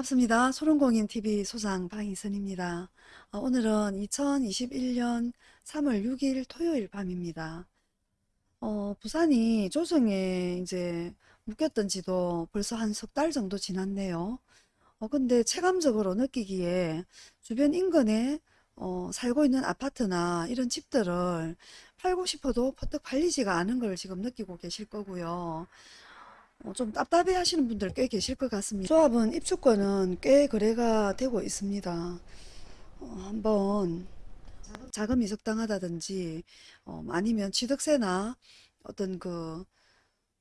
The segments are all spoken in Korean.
반갑습니다. 소롱공인TV 소장 방희선입니다. 어, 오늘은 2021년 3월 6일 토요일 밤입니다. 어, 부산이 조정에 이제 묶였던 지도 벌써 한 석 달 정도 지났네요. 어, 근데 체감적으로 느끼기에 주변 인근에 어, 살고 있는 아파트나 이런 집들을 팔고 싶어도 퍼뜩 팔리지가 않은 걸 지금 느끼고 계실 거고요. 어, 좀 답답해 하시는 분들 꽤 계실 것 같습니다. 조합은 입주권은 꽤 거래가 되고 있습니다. 어, 한번 자금이 적당하다든지 어, 아니면 취득세나 어떤 그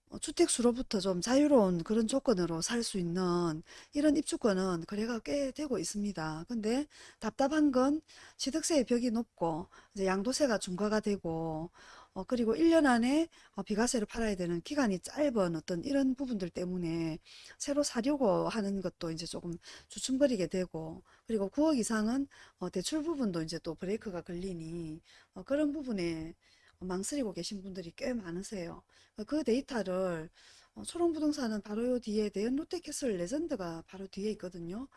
어, 주택수로부터 좀 자유로운 그런 조건으로 살 수 있는 이런 입주권은 거래가 꽤 되고 있습니다. 근데 답답한 건 취득세의 벽이 높고 양도세가 중과가 되고 어, 그리고 1년 안에 어, 비과세를 팔아야 되는 기간이 짧은 어떤 이런 부분들 때문에 새로 사려고 하는 것도 이제 조금 주춤거리게 되고 그리고 9억 이상은 어, 대출 부분도 이제 또 브레이크가 걸리니 어, 그런 부분에 망설이고 계신 분들이 꽤 많으세요. 그 데이터를 어, 초롱부동산은 바로 요 뒤에 대연 롯데캐슬 레전드가 바로 뒤에 있거든요.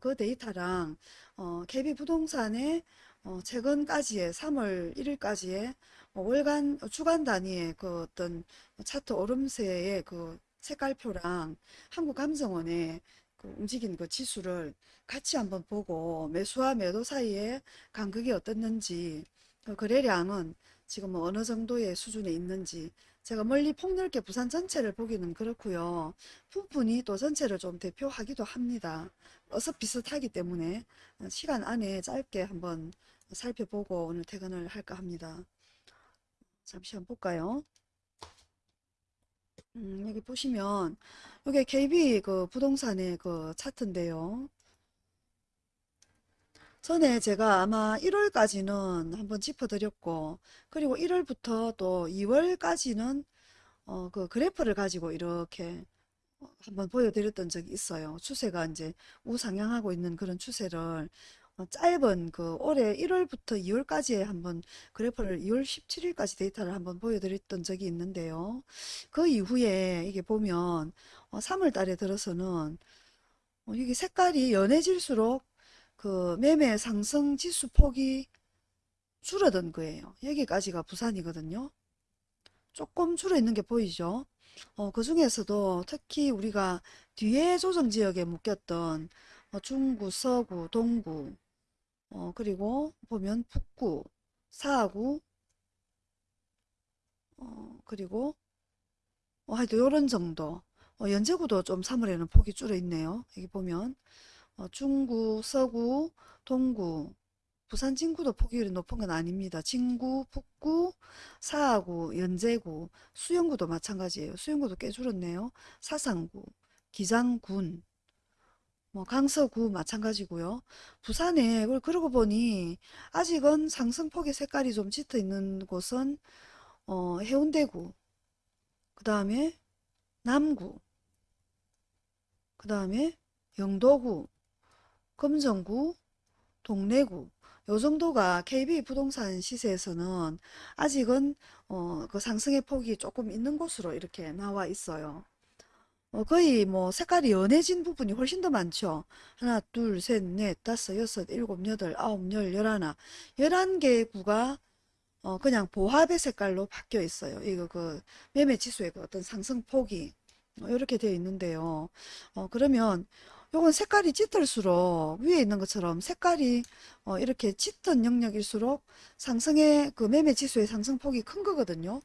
그 데이터랑 어, KB부동산의 어, 최근까지의 3월 1일까지의 어, 월간 어, 주간 단위의 그 어떤 차트 오름세의 그 색깔표랑 한국감정원의 그 움직인 그 지수를 같이 한번 보고 매수와 매도 사이에 간극이 어떻는지 그 거래량은 지금 뭐 어느 정도의 수준에 있는지 제가 멀리 폭넓게 부산 전체를 보기는 그렇고요. 부분이 또 전체를 좀 대표하기도 합니다. 어서 비슷하기 때문에 시간 안에 짧게 한번 살펴보고 오늘 퇴근을 할까 합니다. 잠시 한번 볼까요? 음, 여기 보시면 이게 KB 그 부동산의 그 차트인데요. 전에 제가 아마 1월까지는 한번 짚어드렸고 그리고 1월부터 또 2월까지는 어, 그 그래프를 가지고 이렇게 어, 한번 보여드렸던 적이 있어요. 추세가 이제 우상향하고 있는 그런 추세를 어, 짧은 그 올해 1월부터 2월까지의 한번 그래프를 2월 17일까지 데이터를 한번 보여드렸던 적이 있는데요. 그 이후에 이게 보면 3월 달에 들어서는 이게 색깔이 연해질수록 그 매매 상승 지수 폭이 줄어든 거예요. 여기까지가 부산이거든요. 조금 줄어 있는 게 보이죠. 어, 그 중에서도 특히 우리가 뒤에 조정 지역에 묶였던 어, 중구, 서구, 동구, 어, 그리고 보면 북구, 사구, 어, 그리고 어, 하여튼 요런 정도. 어, 연제구도 좀 3월에는 폭이 줄어 있네요. 여기 보면 어, 중구, 서구, 동구, 부산 진구도 폭이 높은 건 아닙니다. 진구, 북구, 사하구, 연제구, 수영구도 마찬가지예요. 수영구도 꽤 줄었네요. 사상구, 기장군, 뭐 강서구 마찬가지고요. 부산에 그러고 보니 아직은 상승폭의 색깔이 좀 짙어 있는 곳은 어, 해운대구, 그 다음에 남구, 그 다음에 영도구, 금정구, 동래구 요 정도가 KB 부동산 시세에서는 아직은 어, 그 상승의 폭이 조금 있는 곳으로 이렇게 나와 있어요. 어, 거의 뭐 색깔이 연해진 부분이 훨씬 더 많죠. 하나, 둘, 셋, 넷, 다섯, 여섯, 일곱, 여덟, 아홉, 열, 열하나. 열한 개 구가 어, 그냥 보합의 색깔로 바뀌어 있어요. 이거 그 매매 지수의 그 어떤 상승폭이 어, 이렇게 되어 있는데요. 어, 그러면 요건 색깔이 짙을수록 위에 있는 것처럼 색깔이 어, 이렇게 짙은 영역일수록 상승의 그 매매 지수의 상승폭이 큰 거거든요.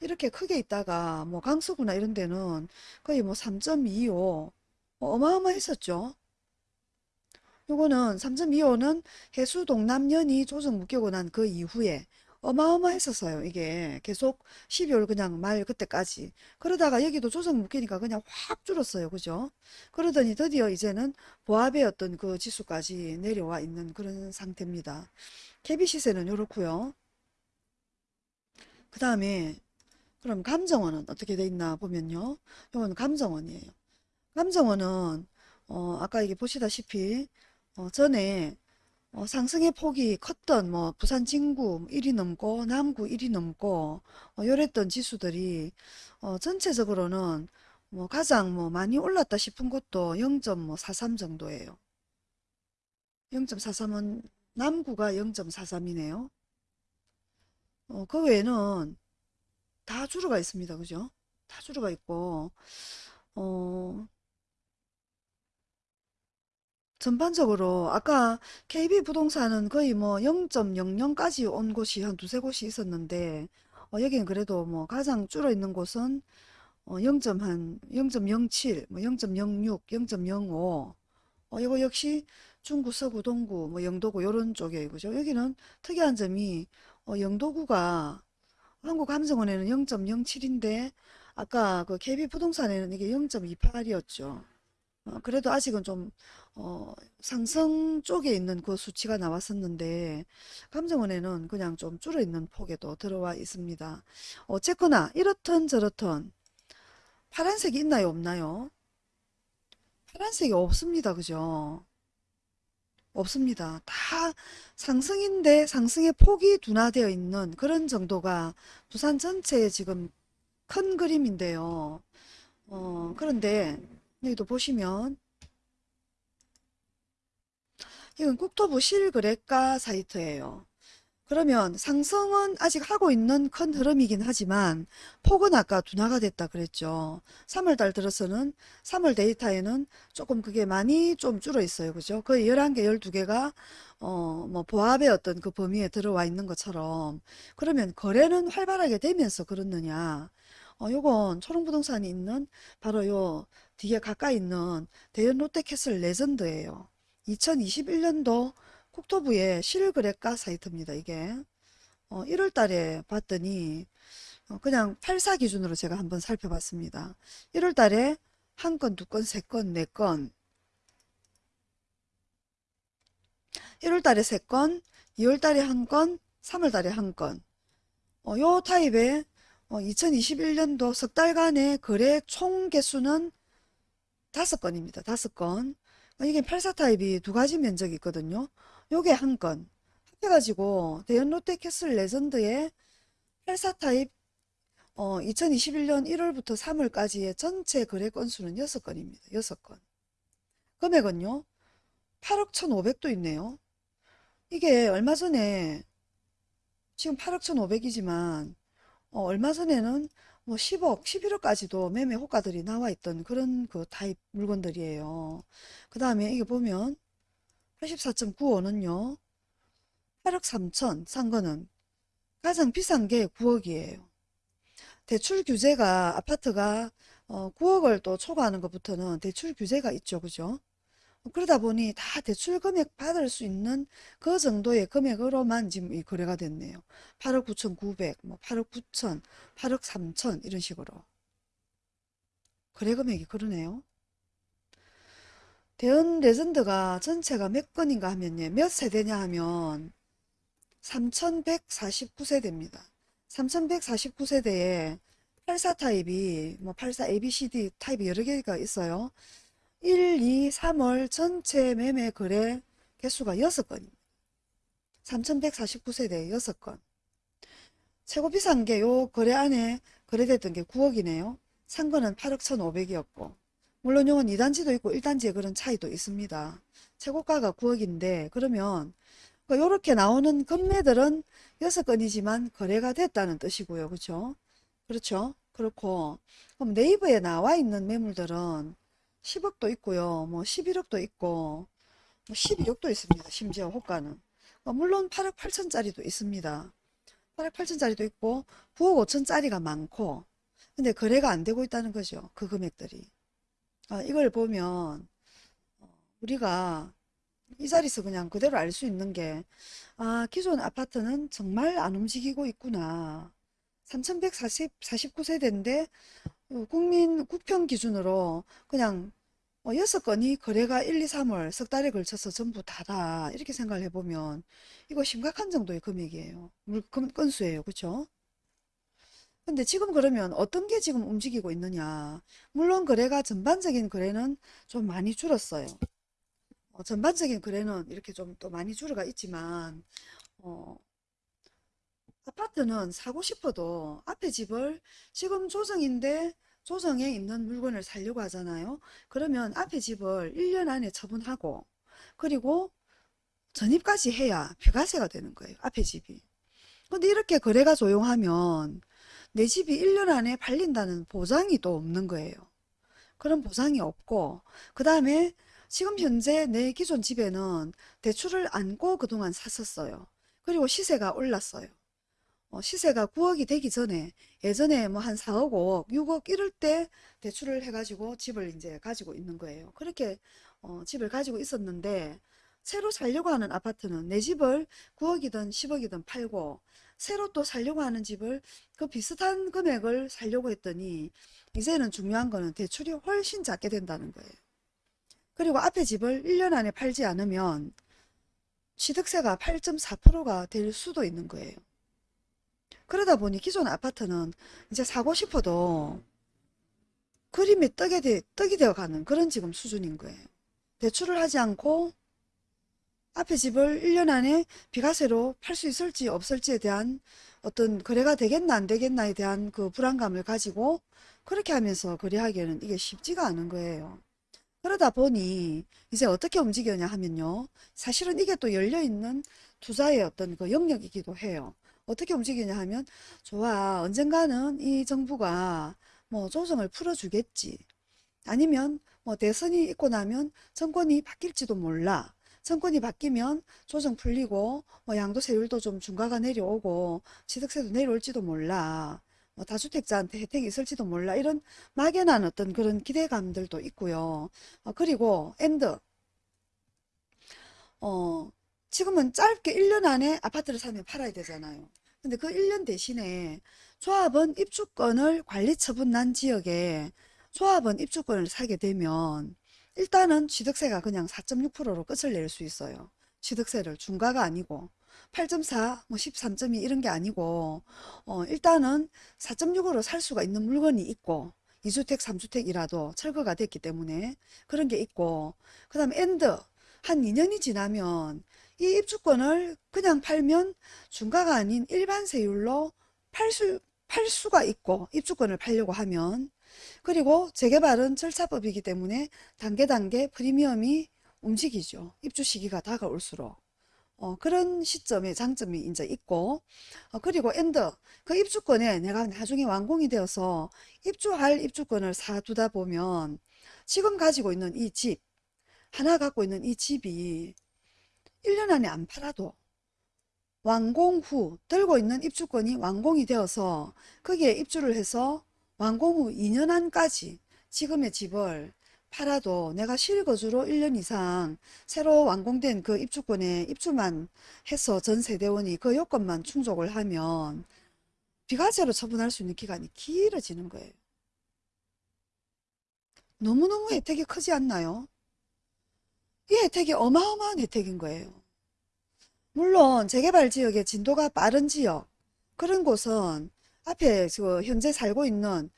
이렇게 크게 있다가 뭐 강서구나 이런 데는 거의 뭐 3.25뭐 어마어마했었죠. 요거는 3.25는 해수 동남연이 조정 묶이고 난 그 이후에 어마어마했었어요. 이게 계속 12월 그냥 말 그때까지. 그러다가 여기도 조정 묶이니까 그냥 확 줄었어요. 그죠? 그러더니 드디어 이제는 보합의 어떤 그 지수까지 내려와 있는 그런 상태입니다. KB 시세는 이렇고요. 그 다음에 그럼 감정원은 어떻게 돼 있나 보면요. 이건 감정원이에요. 감정원은 어, 아까 이게 보시다시피 어, 전에 어, 상승의 폭이 컸던 뭐 부산 진구 1위 넘고 남구 1위 넘고 어, 요랬던 지수들이 어, 전체적으로는 뭐 가장 뭐 많이 올랐다 싶은 곳도 0.43 정도예요. 0.43은 남구가 0.43이네요. 어, 그 외에는 다 주로가 있습니다. 그죠? 다 주로가 있고 어, 전반적으로 아까 KB 부동산은 거의 뭐 0.00까지 온 곳이 한 두세 곳이 있었는데 어, 여기는 그래도 뭐 가장 줄어 있는 곳은 어, 0. 한 0.07, 뭐 0.06, 0.05. 어, 이거 역시 중구, 서구, 동구, 뭐 영도구 요런 쪽에 그죠? 여기는 특이한 점이 어, 영도구가 한국감정원에는 0.07인데 아까 그 KB 부동산에는 이게 0.28이었죠. 어, 그래도 아직은 좀 어, 상승 쪽에 있는 그 수치가 나왔었는데 감정원에는 그냥 좀 줄어 있는 폭에도 들어와 있습니다. 어쨌거나 이렇든 저렇든 파란색이 있나요 없나요? 파란색이 없습니다. 그죠? 없습니다. 다 상승인데 상승의 폭이 둔화되어 있는 그런 정도가 부산 전체의 지금 큰 그림인데요. 어, 그런데 여기도 보시면 이건 국토부 실거래가 사이트예요. 그러면 상승은 아직 하고 있는 큰 흐름이긴 하지만 폭은 아까 둔화가 됐다 그랬죠. 3월 달 들어서는 3월 데이터에는 조금 그게 많이 좀 줄어 있어요. 그죠? 거의 11개, 12개가 어, 뭐 보합의 어떤 그 범위에 들어와 있는 것처럼 그러면 거래는 활발하게 되면서 그렇느냐? 어, 요건 초롱부동산이 있는 바로 요 뒤에 가까이 있는 대연 롯데캐슬 레전드예요. 2021년도 국토부의 실거래가 사이트입니다. 이게 어, 1월 달에 봤더니 어, 그냥 84 기준으로 제가 한번 살펴봤습니다. 1월 달에 한 건, 두 건, 세 건, 네 건 1월 달에 세 건, 2월 달에 한 건, 3월 달에 한 건. 어, 요 타입의 어, 2021년도 석 달간의 거래 총 개수는 다섯 건입니다. 다섯 건. 어, 이게 84 타입이 두 가지 면적이 있거든요. 요게 한 건. 합해가지고 대연 롯데캐슬 레전드의 84 타입 어, 2021년 1월부터 3월까지의 전체 거래 건수는 6건입니다. 6건. 금액은요. 8억 1,500도 있네요. 이게 얼마 전에 지금 8억 1,500이지만 어, 얼마 전에는 뭐 10억, 11억까지도 매매 호가들이 나와 있던 그런 그 타입 물건들이에요. 그 다음에 이게 보면 84.95는요. 8억 3천 산 거는 가장 비싼 게 9억이에요. 대출 규제가 아파트가 어, 9억을 또 초과하는 것부터는 대출 규제가 있죠. 그죠? 그러다 보니 다 대출 금액 받을 수 있는 그 정도의 금액으로만 지금 이 거래가 됐네요. 8억 9,900, 뭐 8억 9천, 8억 3천 이런 식으로. 거래 금액이 그러네요. 대연 레전드가 전체가 몇 건인가 하면요. 몇 세대냐 하면 3149세대입니다. 3149세대에 84 타입이 뭐 84 ABCD 타입이 여러 개가 있어요. 1, 2, 3월 전체 매매 거래 개수가 6건입니다. 3149세대 6건. 최고 비싼 게 요 거래 안에 거래됐던 게 9억이네요. 산 거는 8억 1,500이었고 물론 요건 2단지도 있고 1단지에 그런 차이도 있습니다. 최고가가 9억인데 그러면 이렇게 나오는 금매들은 6건이지만 거래가 됐다는 뜻이고요. 그렇죠? 그렇죠? 그렇고 그럼 네이버에 나와 있는 매물들은 10억도 있고요. 뭐 11억도 있고 뭐 12억도 있습니다. 심지어 호가는. 어, 물론 8억 8천짜리도 있습니다. 8억 8천짜리도 있고 9억 5천짜리가 많고 근데 거래가 안 되고 있다는 거죠. 그 금액들이. 아, 이걸 보면 어, 우리가 이 자리에서 그냥 그대로 알 수 있는 게 아, 기존 아파트는 정말 안 움직이고 있구나. 3149세대인데 어, 국민 국평 기준으로 그냥 어, 6건이 거래가 1, 2, 3월 석 달에 걸쳐서 전부 다다 이렇게 생각을 해보면 이거 심각한 정도의 금액이에요. 물 금, 건수예요. 그쵸? 근데 지금 그러면 어떤 게 지금 움직이고 있느냐 물론 거래가 전반적인 거래는 좀 많이 줄었어요. 어, 전반적인 거래는 이렇게 좀 또 많이 줄어가 있지만 어, 아파트는 사고 싶어도 앞에 집을 지금 조정인데 조정에 있는 물건을 살려고 하잖아요. 그러면 앞에 집을 1년 안에 처분하고 그리고 전입까지 해야 비과세가 되는 거예요. 앞에 집이. 근데 이렇게 거래가 조용하면 내 집이 1년 안에 팔린다는 보장이 또 없는 거예요. 그런 보장이 없고 그 다음에 지금 현재 내 기존 집에는 대출을 안고 그동안 샀었어요. 그리고 시세가 올랐어요. 어, 시세가 9억이 되기 전에 예전에 뭐 한 4억, 5억, 6억 이럴 때 대출을 해가지고 집을 이제 가지고 있는 거예요. 그렇게 어, 집을 가지고 있었는데 새로 살려고 하는 아파트는 내 집을 9억이든 10억이든 팔고 새로 또 살려고 하는 집을 그 비슷한 금액을 살려고 했더니 이제는 중요한 거는 대출이 훨씬 작게 된다는 거예요. 그리고 앞에 집을 1년 안에 팔지 않으면 취득세가 8.4%가 될 수도 있는 거예요. 그러다 보니 기존 아파트는 이제 사고 싶어도 그림이 떡이, 되, 떡이 되어 가는 그런 지금 수준인 거예요. 대출을 하지 않고 앞에 집을 1년 안에 비과세로 팔 수 있을지 없을지에 대한 어떤 거래가 되겠나 안 되겠나에 대한 그 불안감을 가지고 그렇게 하면서 거래하기에는 이게 쉽지가 않은 거예요. 그러다 보니 이제 어떻게 움직이냐 하면요. 사실은 이게 또 열려있는 투자의 어떤 그 영역이기도 해요. 어떻게 움직이냐 하면 좋아 언젠가는 이 정부가 뭐 조정을 풀어주겠지. 아니면 뭐 대선이 있고 나면 정권이 바뀔지도 몰라. 정권이 바뀌면 조정 풀리고 뭐 양도세율도 좀 중과가 내려오고 취득세도 내려올지도 몰라. 뭐 다주택자한테 혜택이 있을지도 몰라. 이런 막연한 어떤 그런 기대감들도 있고요. 어, 그리고 and 어, 지금은 짧게 1년 안에 아파트를 사면 팔아야 되잖아요. 근데 그 1년 대신에 조합원 입주권을 관리 처분 난 지역에 조합원 입주권을 사게 되면 일단은 취득세가 그냥 4.6%로 끝을 낼 수 있어요. 취득세를 중과가 아니고 8.4, 뭐 13.2 이런 게 아니고 어, 일단은 4.6으로 살 수가 있는 물건이 있고 2주택, 3주택이라도 철거가 됐기 때문에 그런 게 있고 그 다음에 and 한 2년이 지나면 이 입주권을 그냥 팔면 중과가 아닌 일반 세율로 팔 수, 팔 수가 있고 입주권을 팔려고 하면 그리고 재개발은 절차법이기 때문에 단계 단계 프리미엄이 움직이죠. 입주 시기가 다가올수록. 어, 그런 시점에 장점이 이제 있고 어, 그리고 and 그 입주권에 내가 나중에 완공이 되어서 입주할 입주권을 사두다 보면 지금 가지고 있는 이 집 하나 갖고 있는 이 집이 1년 안에 안 팔아도 완공 후 들고 있는 입주권이 완공이 되어서 거기에 입주를 해서 완공 후 2년 안까지 지금의 집을 팔아도 내가 실거주로 1년 이상 새로 완공된 그 입주권에 입주만 해서 전 세대원이 그 요건만 충족을 하면 비과세로 처분할 수 있는 기간이 길어지는 거예요. 너무너무 혜택이 크지 않나요? 이 혜택이 어마어마한 혜택인 거예요. 물론 재개발 지역의 진도가 빠른 지역 그런 곳은 앞에 그 현재 살고 있는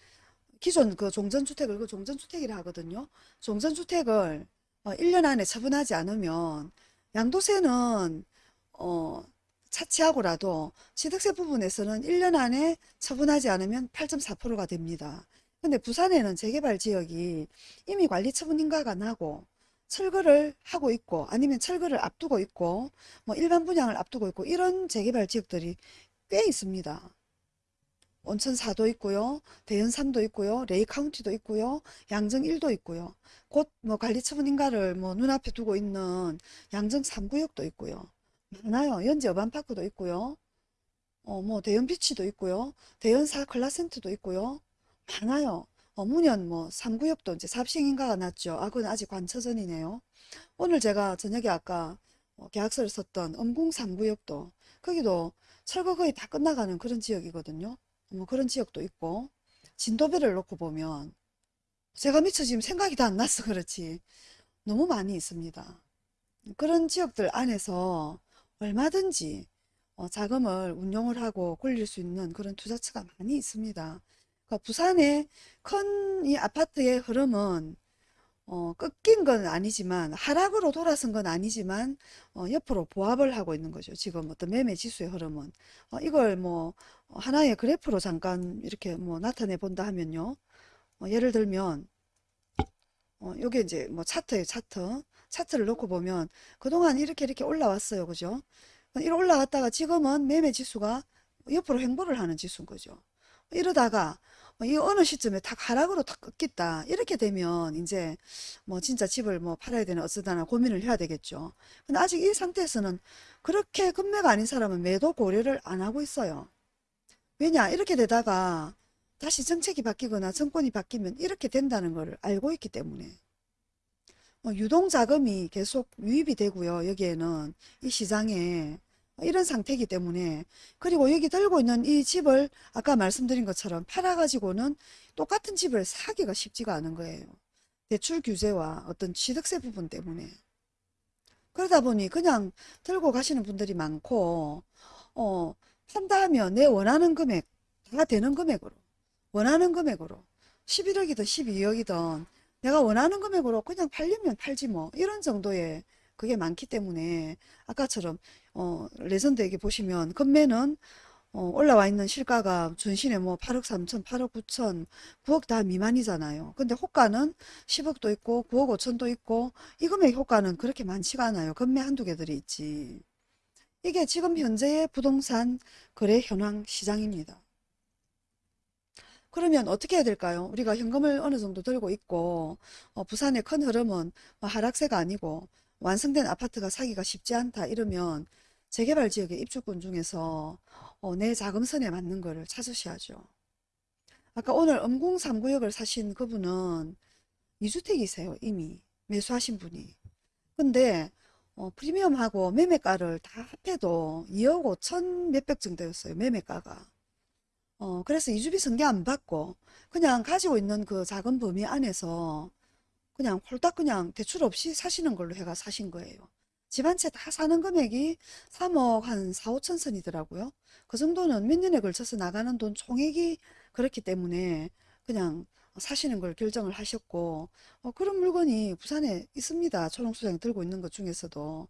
기존 그 종전주택을 그 종전주택이라 하거든요. 종전주택을 어, 1년 안에 처분하지 않으면 양도세는 어, 차치하고라도 취득세 부분에서는 1년 안에 처분하지 않으면 8.4%가 됩니다. 근데 부산에는 재개발 지역이 이미 관리 처분 인가가 나고 철거를 하고 있고 아니면 철거를 앞두고 있고 뭐 일반 분양을 앞두고 있고 이런 재개발 지역들이 꽤 있습니다. 온천 4도 있고요. 대연 3도 있고요. 레이 카운티도 있고요. 양정 1도 있고요. 곧 뭐 관리처분인가를 뭐 눈앞에 두고 있는 양정 3구역도 있고요. 많아요. 연지 어반파크도 있고요. 어, 뭐 대연 비치도 있고요. 대연 4 클라센트도 있고요. 많아요. 어, 문현 뭐 3구역도 이제 삽시행인가가 났죠. 아, 그건 아직 관처전이네요. 오늘 제가 저녁에 아까 어, 계약서를 썼던 음궁 3구역도 거기도 철거 거의 다 끝나가는 그런 지역이거든요. 뭐 그런 지역도 있고 진도배를 놓고 보면 제가 미처 지금 생각이 다 안 나서 그렇지 너무 많이 있습니다. 그런 지역들 안에서 얼마든지 어, 자금을 운용을 하고 굴릴 수 있는 그런 투자처가 많이 있습니다. 그러니까 부산의 큰 이 아파트의 흐름은 어, 꺾인 건 아니지만 하락으로 돌아선 건 아니지만 어, 옆으로 보합을 하고 있는 거죠. 지금 어떤 매매 지수의 흐름은 어, 이걸 뭐 하나의 그래프로 잠깐 이렇게 뭐 나타내 본다 하면요. 어, 예를 들면 어, 요게 이제 뭐 차트예요, 차트. 차트를 놓고 보면 그동안 이렇게 이렇게 올라왔어요. 그죠? 이렇게 올라왔다가 지금은 매매 지수가 옆으로 횡보를 하는 지수인 거죠. 이러다가 이 어느 시점에 탁 하락으로 탁 끊겠다. 이렇게 되면 이제 뭐 진짜 집을 뭐 팔아야 되나 어쩌다나 고민을 해야 되겠죠. 근데 아직 이 상태에서는 그렇게 급매가 아닌 사람은 매도 고려를 안 하고 있어요. 왜냐? 이렇게 되다가 다시 정책이 바뀌거나 정권이 바뀌면 이렇게 된다는 걸 알고 있기 때문에 어, 유동자금이 계속 유입이 되고요. 여기에는 이 시장에 이런 상태이기 때문에 그리고 여기 들고 있는 이 집을 아까 말씀드린 것처럼 팔아가지고는 똑같은 집을 사기가 쉽지가 않은 거예요. 대출 규제와 어떤 취득세 부분 때문에 그러다 보니 그냥 들고 가시는 분들이 많고 어 판다 하면 내 원하는 금액 다 되는 금액으로 원하는 금액으로 11억이든 12억이든 내가 원하는 금액으로 그냥 팔려면 팔지 뭐 이런 정도의 그게 많기 때문에 아까처럼 어 레전드 얘기 보시면 금매는 어 올라와 있는 실가가 전신에 뭐 8억 3천, 8억 9천, 9억 다 미만이잖아요. 근데 호가는 10억도 있고 9억 5천도 있고 이 금액 효과는 그렇게 많지가 않아요. 금매 한두 개들이 있지. 이게 지금 현재의 부동산 거래 현황 시장입니다. 그러면 어떻게 해야 될까요? 우리가 현금을 어느 정도 들고 있고 어, 부산의 큰 흐름은 뭐 하락세가 아니고 완성된 아파트가 사기가 쉽지 않다 이러면 재개발 지역의 입주권 중에서 어, 내 자금선에 맞는 거를 찾으셔야죠. 아까 오늘 음궁 3구역을 사신 그분은 2주택이세요 이미 매수하신 분이. 근데 어, 프리미엄하고 매매가를 다 합해도 2억 5천 몇백 정도였어요 매매가가. 어, 그래서 이주비 승계 안 받고 그냥 가지고 있는 그 작은 범위 안에서 그냥 홀딱 그냥 대출 없이 사시는 걸로 해가 사신 거예요. 집 한 채 다 사는 금액이 3억 한 4, 5천 선이더라고요. 그 정도는 몇 년에 걸쳐서 나가는 돈 총액이 그렇기 때문에 그냥 사시는 걸 결정을 하셨고 어, 그런 물건이 부산에 있습니다. 초롱수장 들고 있는 것 중에서도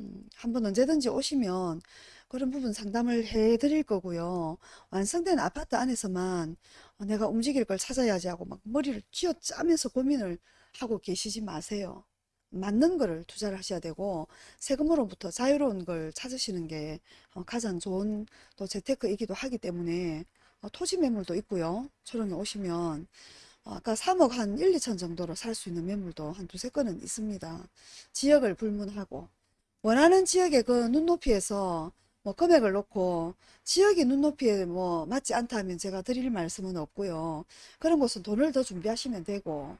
음, 한번 언제든지 오시면 그런 부분 상담을 해 드릴 거고요. 완성된 아파트 안에서만 어, 내가 움직일 걸 찾아야지 하고 막 머리를 쥐어짜면서 고민을 하고 계시지 마세요. 맞는 거를 투자를 하셔야 되고 세금으로부터 자유로운 걸 찾으시는 게 어, 가장 좋은 또 재테크이기도 하기 때문에 어, 토지 매물도 있고요. 초롱에 오시면 어, 아까 3억 한 1, 2천 정도로 살 수 있는 매물도 한 두세 건은 있습니다. 지역을 불문하고 원하는 지역의 그 눈높이에서 뭐 금액을 놓고 지역이 눈높이에 뭐 맞지 않다 면 제가 드릴 말씀은 없고요. 그런 곳은 돈을 더 준비하시면 되고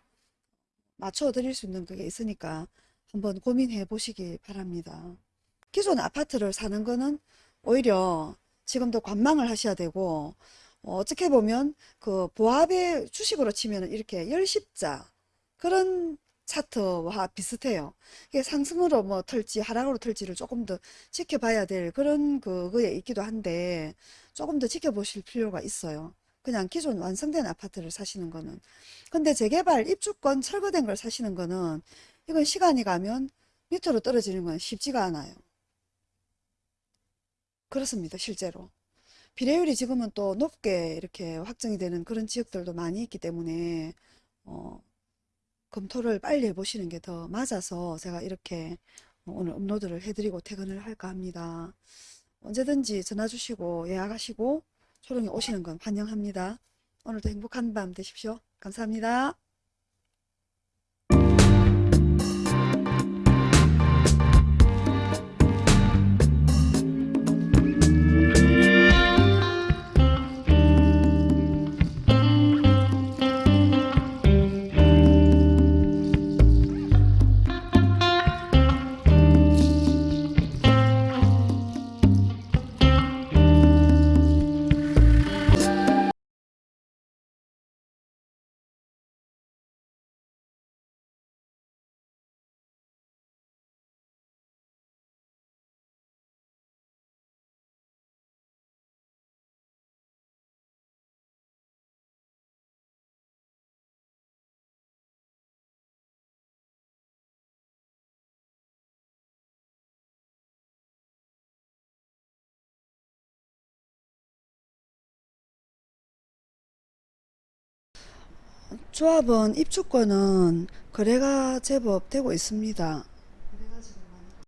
맞춰 드릴 수 있는 그게 있으니까 한번 고민해 보시기 바랍니다. 기존 아파트를 사는 거는 오히려 지금도 관망을 하셔야 되고 어, 어떻게 보면 그 보합의 주식으로 치면 이렇게 열십자 그런 차트와 비슷해요. 이게 상승으로 뭐 털지 하락으로 털지를 조금 더 지켜봐야 될 그런 그거에 있기도 한데 조금 더 지켜보실 필요가 있어요. 그냥 기존 완성된 아파트를 사시는 거는. 근데 재개발 입주권 철거된 걸 사시는 거는 이건 시간이 가면 밑으로 떨어지는 건 쉽지가 않아요. 그렇습니다. 실제로. 비례율이 지금은 또 높게 이렇게 확정이 되는 그런 지역들도 많이 있기 때문에 어, 검토를 빨리 해보시는 게 더 맞아서 제가 이렇게 오늘 업로드를 해드리고 퇴근을 할까 합니다. 언제든지 전화 주시고 예약하시고 초롱에 오시는 건 환영합니다. 오늘도 행복한 밤 되십시오. 감사합니다. 조합원 입주권은 거래가 제법 되고 있습니다.